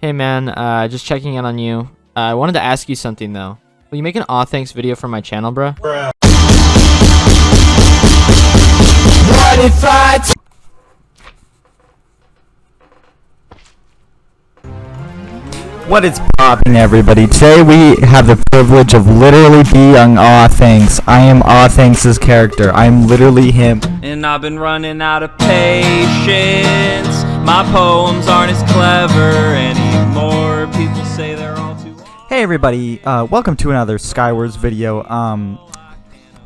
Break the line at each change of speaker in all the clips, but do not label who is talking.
Hey man, uh, just checking in on you. Uh, I wanted to ask you something though. Will you make an aw thanks video for my channel, bruh?
What is popping, everybody? Today we have the privilege of literally being Aw Thanks. I am Aw Thanks' character. I'm literally him.
And I've been running out of patience. My poems aren't as clever anymore.
Hey everybody, uh, welcome to another Skywars video. Um,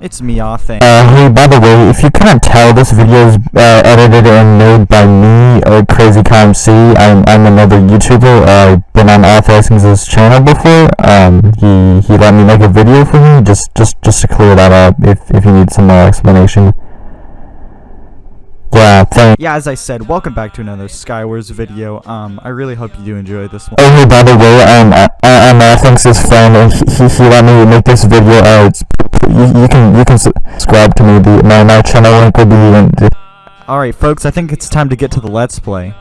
it's me, Thanks.
Uh, hey, by the way, if you couldn't tell, this video is uh, edited and made by me, uh, Crazy Cow MC. I'm, I'm another YouTuber. Uh, I've been on Author's channel before. Um, he, he let me make a video for me, just, just, just to clear that up, if, if you need some more explanation. Yeah.
Yeah, as I said, welcome back to another Skywars video. Um, I really hope you do enjoy this one.
Oh, hey, by the way, um, I, I- I'm Author's friend, and he, he, let me make this video. Uh, you, you can, you can subscribe to me. The, my, my channel link will be in the
Alright, folks, I think it's time to get to the Let's Play.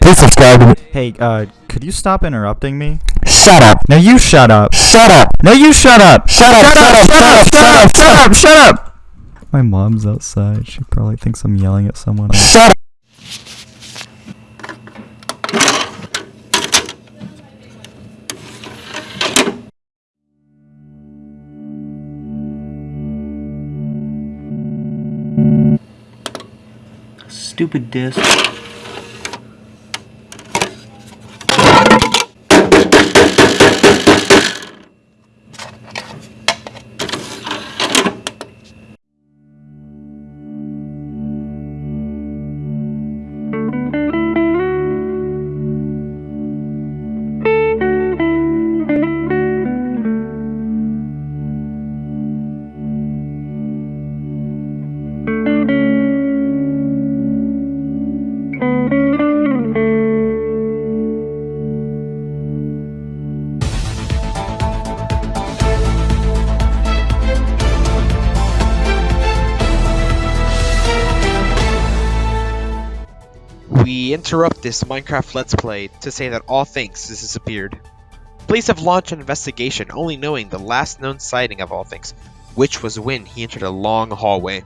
Please subscribe to me.
Hey, uh, could you stop interrupting me?
Shut up.
No, you shut up.
Shut up.
No, you shut up.
Shut up. Shut up. Shut up. Shut up. Shut up.
Shut up! My mom's outside. She probably thinks I'm yelling at someone.
Shut up.
Stupid disc.
We interrupt this Minecraft Let's Play to say that all things has disappeared. Police have launched an investigation only knowing the last known sighting of All Things, which was when he entered a long hallway.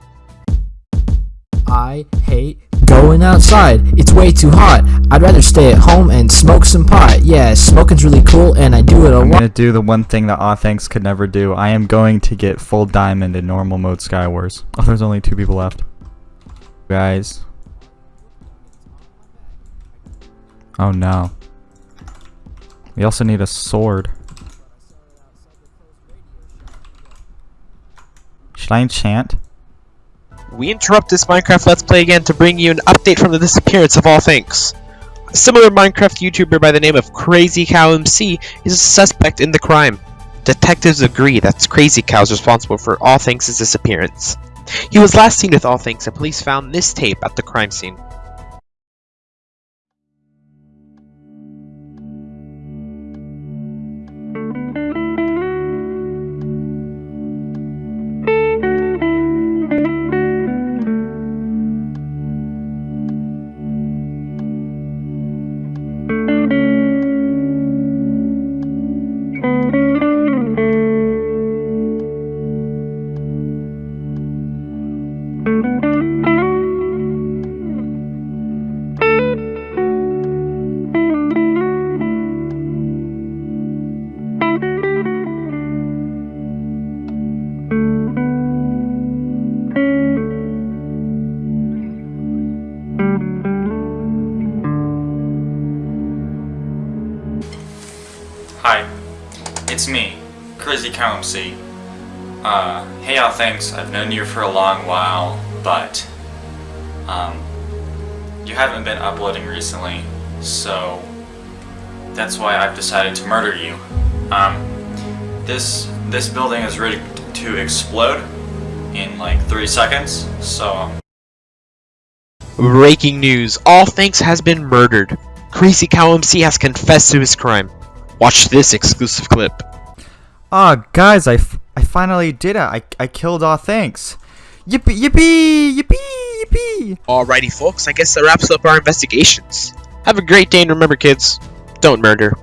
I hate going outside. It's way too hot. I'd rather stay at home and smoke some pot. Yeah, smoking's really cool and I do it a lot.
I'm gonna do the one thing that Aw Thanks could never do. I am going to get full diamond in normal mode Skywars. Oh, there's only two people left. Guys. Oh no. We also need a sword. Should I enchant?
We interrupt this Minecraft Let's Play again to bring you an update from the disappearance of All Things. A similar Minecraft YouTuber by the name of Crazy Cow MC is a suspect in the crime. Detectives agree that Crazy Cow is responsible for All Things' disappearance. He was last seen with All Things and police found this tape at the crime scene.
Hi, it's me, Crazy Cow MC. Uh, hey y'all, thanks. I've known you for a long while, but um, you haven't been uploading recently, so that's why I've decided to murder you. Um, this this building is ready to explode in like three seconds, so
Breaking news! All Thanks has been murdered. Crazy Cow MC has confessed to his crime. Watch this exclusive clip.
Ah, guys, I, f- I finally did it. I, I killed Aw Thanks. Yippee, yippee, yippee, yippee.
Alrighty folks, I guess that wraps up our investigations. Have a great day and remember kids, don't murder.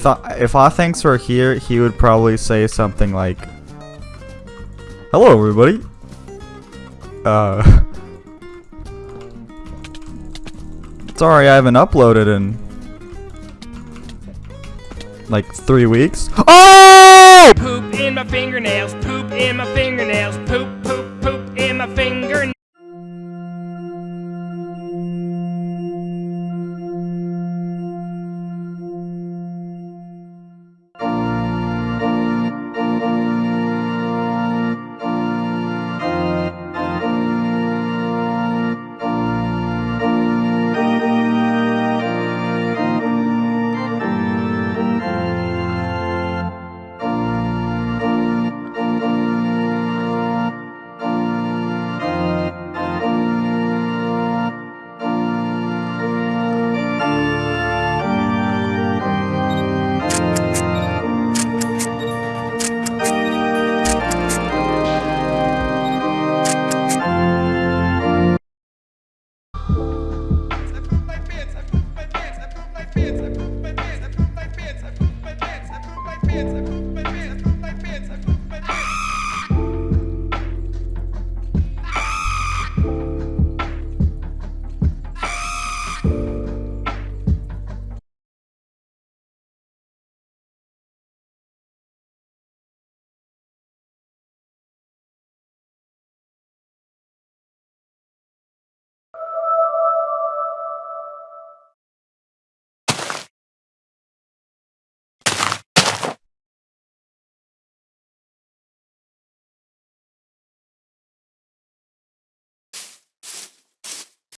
If uh, if Aw Thanks were here, he would probably say something like, "Hello, everybody." Uh, sorry, I haven't uploaded in like three weeks. Oh!
Poop in my fingernails, poop in my fingernails, poop experience.